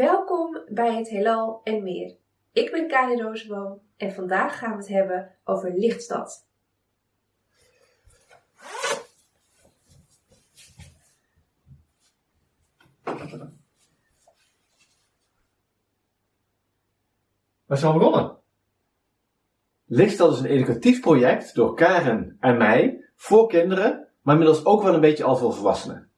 Welkom bij het Heelal en meer. Ik ben Kari Roosboom en vandaag gaan we het hebben over Lichtstad. Waar zijn we begonnen? Lichtstad is een educatief project door Karen en mij voor kinderen, maar inmiddels ook wel een beetje al voor volwassenen.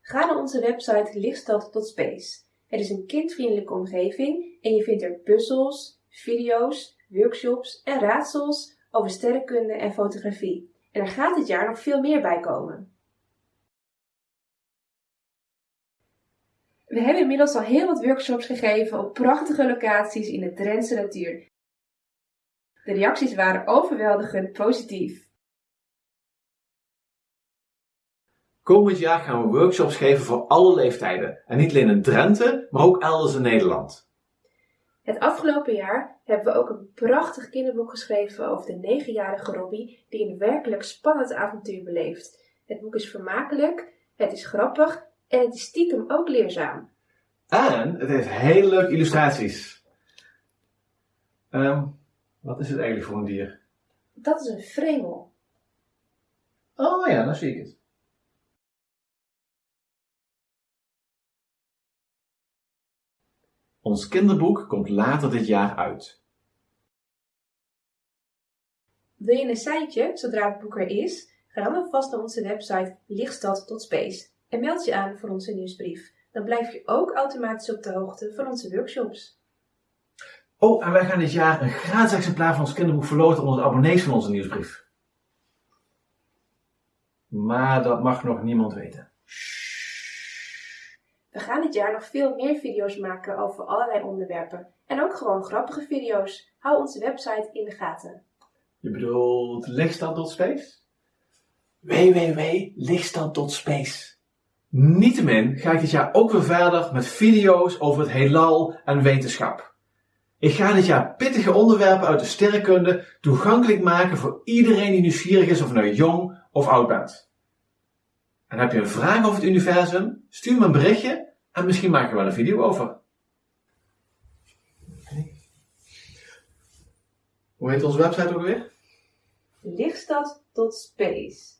Ga naar onze website lichtstad.space. Het is een kindvriendelijke omgeving en je vindt er puzzels, video's, workshops en raadsels over sterrenkunde en fotografie. En er gaat dit jaar nog veel meer bij komen. We hebben inmiddels al heel wat workshops gegeven op prachtige locaties in de Drentse natuur. De reacties waren overweldigend positief. Komend jaar gaan we workshops geven voor alle leeftijden. En niet alleen in Drenthe, maar ook elders in Nederland. Het afgelopen jaar hebben we ook een prachtig kinderboek geschreven over de negenjarige Robbie die een werkelijk spannend avontuur beleeft. Het boek is vermakelijk, het is grappig en het is stiekem ook leerzaam. En het heeft hele leuke illustraties. Ehm, wat is het eigenlijk voor een dier? Dat is een vremel. Oh ja, dan zie ik het. Ons kinderboek komt later dit jaar uit. Wil je een seintje zodra het boek er is? Ga dan alvast naar onze website lichtstad.space en meld je aan voor onze nieuwsbrief. Dan blijf je ook automatisch op de hoogte van onze workshops. Oh, en wij gaan dit jaar een gratis exemplaar van ons kinderboek verloten onder de abonnees van onze nieuwsbrief. Maar dat mag nog niemand weten. We gaan dit jaar nog veel meer video's maken over allerlei onderwerpen. En ook gewoon grappige video's. Hou onze website in de gaten. Je bedoelt lichtstad.space? www.lichtstad.space Niettemin ga ik dit jaar ook weer verder met video's over het heelal en wetenschap. Ik ga dit jaar pittige onderwerpen uit de sterrenkunde toegankelijk maken voor iedereen die nieuwsgierig is of nou jong of oud bent. En heb je een vraag over het universum? Stuur me een berichtje en misschien maken we wel een video over. Hoe heet onze website ook weer? Lichtstad tot space.